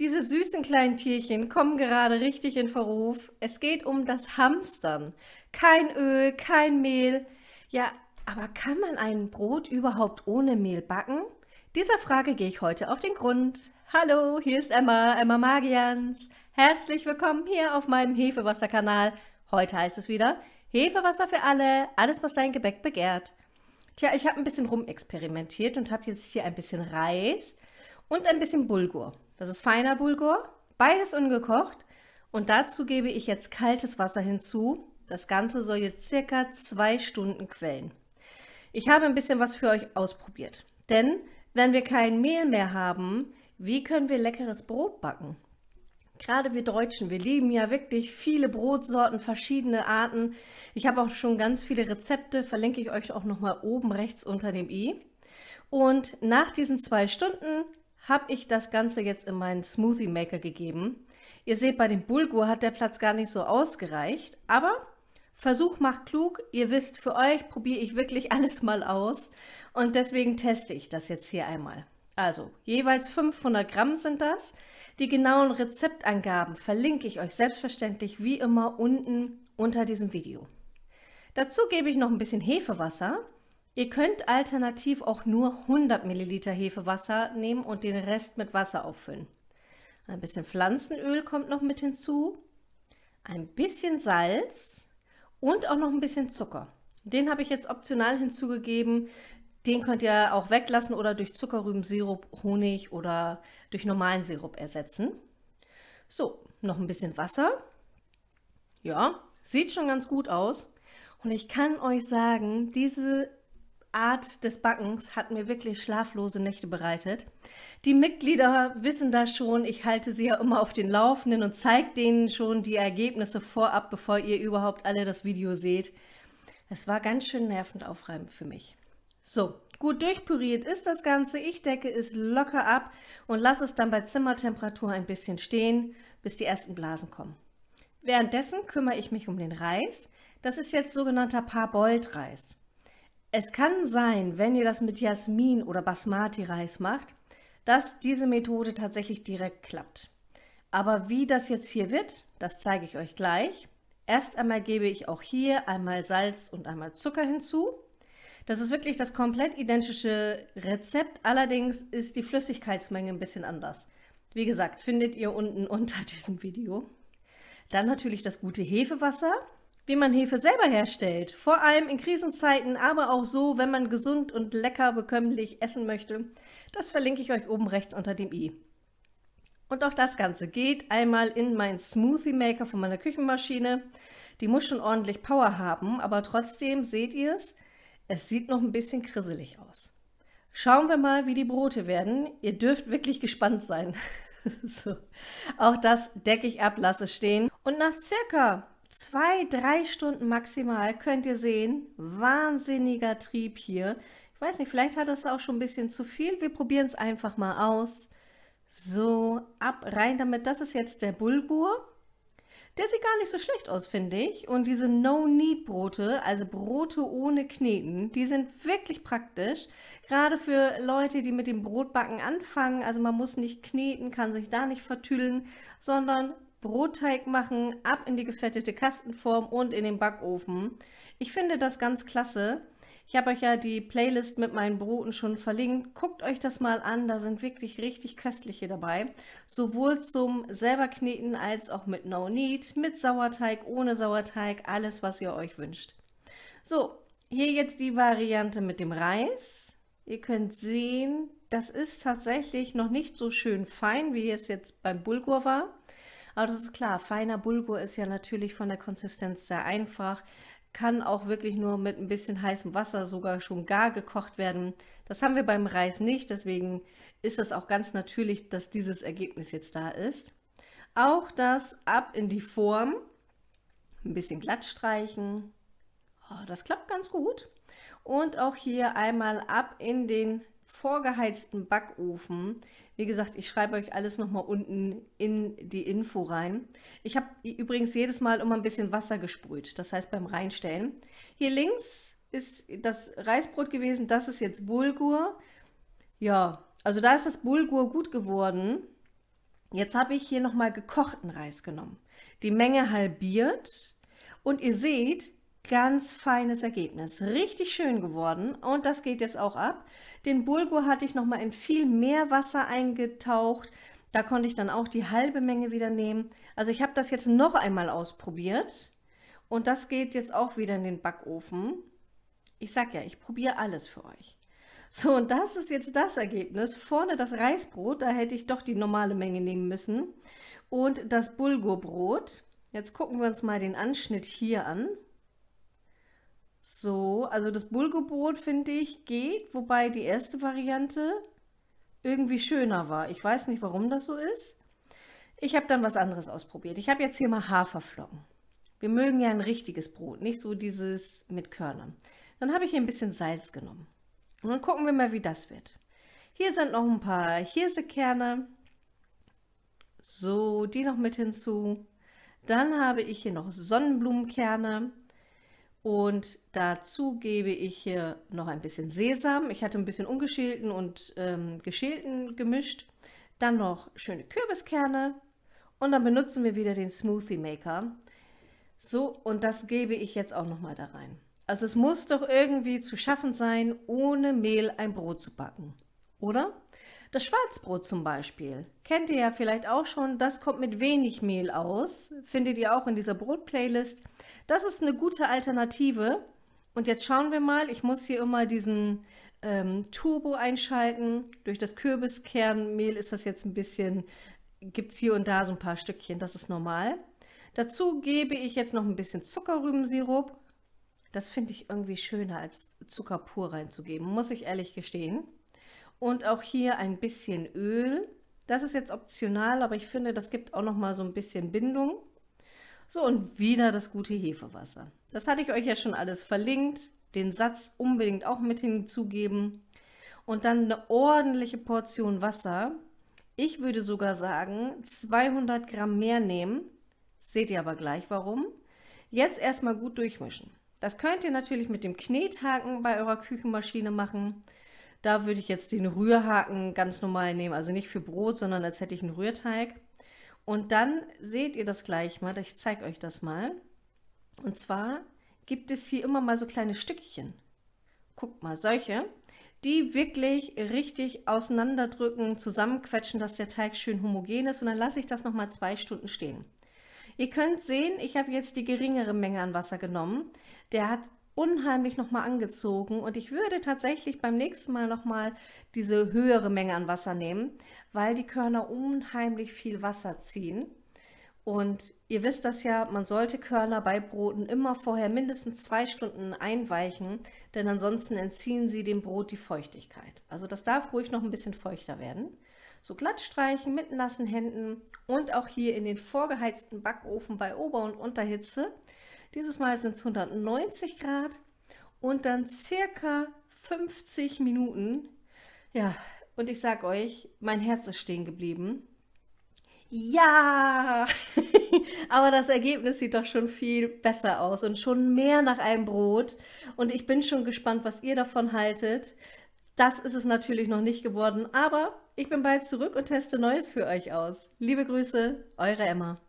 Diese süßen kleinen Tierchen kommen gerade richtig in Verruf. Es geht um das Hamstern. Kein Öl, kein Mehl. Ja, aber kann man ein Brot überhaupt ohne Mehl backen? Dieser Frage gehe ich heute auf den Grund. Hallo, hier ist Emma, Emma Magians. Herzlich willkommen hier auf meinem Hefewasserkanal. Heute heißt es wieder Hefewasser für alle, alles was dein Gebäck begehrt. Tja, ich habe ein bisschen rumexperimentiert und habe jetzt hier ein bisschen Reis und ein bisschen Bulgur. Das ist feiner Bulgur, beides ungekocht. Und dazu gebe ich jetzt kaltes Wasser hinzu. Das Ganze soll jetzt circa zwei Stunden quellen. Ich habe ein bisschen was für euch ausprobiert. Denn wenn wir kein Mehl mehr haben, wie können wir leckeres Brot backen? Gerade wir Deutschen, wir lieben ja wirklich viele Brotsorten, verschiedene Arten. Ich habe auch schon ganz viele Rezepte, verlinke ich euch auch nochmal oben rechts unter dem i. Und nach diesen zwei Stunden habe ich das Ganze jetzt in meinen Smoothie Maker gegeben. Ihr seht, bei dem Bulgur hat der Platz gar nicht so ausgereicht, aber Versuch macht klug. Ihr wisst, für euch probiere ich wirklich alles mal aus und deswegen teste ich das jetzt hier einmal. Also, jeweils 500 Gramm sind das. Die genauen Rezeptangaben verlinke ich euch selbstverständlich wie immer unten unter diesem Video. Dazu gebe ich noch ein bisschen Hefewasser Ihr könnt alternativ auch nur 100 Milliliter Hefewasser nehmen und den Rest mit Wasser auffüllen. Ein bisschen Pflanzenöl kommt noch mit hinzu, ein bisschen Salz und auch noch ein bisschen Zucker. Den habe ich jetzt optional hinzugegeben. Den könnt ihr auch weglassen oder durch Zuckerrübensirup, Honig oder durch normalen Sirup ersetzen. So, noch ein bisschen Wasser. Ja, sieht schon ganz gut aus. Und ich kann euch sagen, diese Art des Backens hat mir wirklich schlaflose Nächte bereitet. Die Mitglieder wissen das schon, ich halte sie ja immer auf den Laufenden und zeige denen schon die Ergebnisse vorab, bevor ihr überhaupt alle das Video seht. Es war ganz schön nervend aufreibend für mich. So, gut durchpüriert ist das Ganze. Ich decke es locker ab und lasse es dann bei Zimmertemperatur ein bisschen stehen, bis die ersten Blasen kommen. Währenddessen kümmere ich mich um den Reis. Das ist jetzt sogenannter Parboiled-Reis. Es kann sein, wenn ihr das mit Jasmin oder Basmati-Reis macht, dass diese Methode tatsächlich direkt klappt. Aber wie das jetzt hier wird, das zeige ich euch gleich. Erst einmal gebe ich auch hier einmal Salz und einmal Zucker hinzu. Das ist wirklich das komplett identische Rezept, allerdings ist die Flüssigkeitsmenge ein bisschen anders. Wie gesagt, findet ihr unten unter diesem Video. Dann natürlich das gute Hefewasser wie man Hefe selber herstellt, vor allem in Krisenzeiten, aber auch so, wenn man gesund und lecker bekömmlich essen möchte. Das verlinke ich euch oben rechts unter dem i. Und auch das Ganze geht einmal in meinen Smoothie Maker von meiner Küchenmaschine. Die muss schon ordentlich Power haben, aber trotzdem seht ihr es, es sieht noch ein bisschen krisselig aus. Schauen wir mal, wie die Brote werden. Ihr dürft wirklich gespannt sein. so. Auch das decke ich ab, lasse stehen. Und nach circa zwei, drei Stunden maximal könnt ihr sehen, wahnsinniger Trieb hier. Ich weiß nicht, vielleicht hat das auch schon ein bisschen zu viel. Wir probieren es einfach mal aus. So, ab, rein damit. Das ist jetzt der Bulgur. Der sieht gar nicht so schlecht aus, finde ich. Und diese No-Need-Brote, also Brote ohne Kneten, die sind wirklich praktisch. Gerade für Leute, die mit dem Brotbacken anfangen. Also man muss nicht kneten, kann sich da nicht vertüdeln, sondern Brotteig machen, ab in die gefettete Kastenform und in den Backofen. Ich finde das ganz klasse. Ich habe euch ja die Playlist mit meinen Broten schon verlinkt. Guckt euch das mal an, da sind wirklich richtig köstliche dabei. Sowohl zum selber kneten als auch mit No Need, mit Sauerteig, ohne Sauerteig, alles was ihr euch wünscht. So, hier jetzt die Variante mit dem Reis. Ihr könnt sehen, das ist tatsächlich noch nicht so schön fein, wie es jetzt beim Bulgur war. Aber das ist klar, feiner Bulgur ist ja natürlich von der Konsistenz sehr einfach, kann auch wirklich nur mit ein bisschen heißem Wasser sogar schon gar gekocht werden. Das haben wir beim Reis nicht, deswegen ist es auch ganz natürlich, dass dieses Ergebnis jetzt da ist. Auch das ab in die Form, ein bisschen glatt streichen, oh, das klappt ganz gut. Und auch hier einmal ab in den vorgeheizten Backofen. Wie gesagt, ich schreibe euch alles nochmal unten in die Info rein. Ich habe übrigens jedes Mal immer ein bisschen Wasser gesprüht, das heißt beim Reinstellen. Hier links ist das Reisbrot gewesen, das ist jetzt Bulgur. Ja, also da ist das Bulgur gut geworden. Jetzt habe ich hier nochmal gekochten Reis genommen. Die Menge halbiert und ihr seht, ganz feines Ergebnis. Richtig schön geworden und das geht jetzt auch ab. Den Bulgur hatte ich nochmal in viel mehr Wasser eingetaucht. Da konnte ich dann auch die halbe Menge wieder nehmen. Also ich habe das jetzt noch einmal ausprobiert und das geht jetzt auch wieder in den Backofen. Ich sag ja, ich probiere alles für euch. So, und das ist jetzt das Ergebnis. Vorne das Reisbrot, da hätte ich doch die normale Menge nehmen müssen. Und das Bulgurbrot. Jetzt gucken wir uns mal den Anschnitt hier an. So, also das Bulgurbrot finde ich geht, wobei die erste Variante irgendwie schöner war. Ich weiß nicht, warum das so ist. Ich habe dann was anderes ausprobiert. Ich habe jetzt hier mal Haferflocken. Wir mögen ja ein richtiges Brot, nicht so dieses mit Körnern. Dann habe ich hier ein bisschen Salz genommen. Und dann gucken wir mal, wie das wird. Hier sind noch ein paar Hirsekerne. So, die noch mit hinzu. Dann habe ich hier noch Sonnenblumenkerne. Und dazu gebe ich hier noch ein bisschen Sesam. Ich hatte ein bisschen ungeschälten und ähm, geschälten gemischt. Dann noch schöne Kürbiskerne. Und dann benutzen wir wieder den Smoothie Maker. So, und das gebe ich jetzt auch noch mal da rein. Also es muss doch irgendwie zu schaffen sein, ohne Mehl ein Brot zu backen, oder? Das Schwarzbrot zum Beispiel, kennt ihr ja vielleicht auch schon, das kommt mit wenig Mehl aus, findet ihr auch in dieser Brot-Playlist. Das ist eine gute Alternative. Und jetzt schauen wir mal, ich muss hier immer diesen ähm, Turbo einschalten. Durch das Kürbiskernmehl ist das jetzt ein bisschen, gibt es hier und da so ein paar Stückchen, das ist normal. Dazu gebe ich jetzt noch ein bisschen Zuckerrübensirup das finde ich irgendwie schöner als Zucker pur reinzugeben, muss ich ehrlich gestehen. Und auch hier ein bisschen Öl. Das ist jetzt optional, aber ich finde, das gibt auch noch mal so ein bisschen Bindung. So, und wieder das gute Hefewasser. Das hatte ich euch ja schon alles verlinkt. Den Satz unbedingt auch mit hinzugeben. Und dann eine ordentliche Portion Wasser. Ich würde sogar sagen, 200 Gramm mehr nehmen. Seht ihr aber gleich warum. Jetzt erstmal gut durchmischen. Das könnt ihr natürlich mit dem Knethaken bei eurer Küchenmaschine machen. Da würde ich jetzt den Rührhaken ganz normal nehmen, also nicht für Brot, sondern als hätte ich einen Rührteig. Und dann seht ihr das gleich mal, ich zeige euch das mal. Und zwar gibt es hier immer mal so kleine Stückchen. Guckt mal, solche, die wirklich richtig auseinanderdrücken, zusammenquetschen, dass der Teig schön homogen ist. Und dann lasse ich das nochmal zwei Stunden stehen. Ihr könnt sehen, ich habe jetzt die geringere Menge an Wasser genommen. Der hat unheimlich nochmal angezogen und ich würde tatsächlich beim nächsten Mal nochmal diese höhere Menge an Wasser nehmen, weil die Körner unheimlich viel Wasser ziehen. Und ihr wisst das ja, man sollte Körner bei Broten immer vorher mindestens zwei Stunden einweichen, denn ansonsten entziehen sie dem Brot die Feuchtigkeit. Also das darf ruhig noch ein bisschen feuchter werden so glatt streichen mit nassen Händen und auch hier in den vorgeheizten Backofen bei Ober- und Unterhitze. Dieses Mal sind es 190 Grad und dann circa 50 Minuten. Ja, und ich sag euch, mein Herz ist stehen geblieben. Ja, aber das Ergebnis sieht doch schon viel besser aus und schon mehr nach einem Brot. Und ich bin schon gespannt, was ihr davon haltet. Das ist es natürlich noch nicht geworden, aber ich bin bald zurück und teste Neues für euch aus. Liebe Grüße, eure Emma.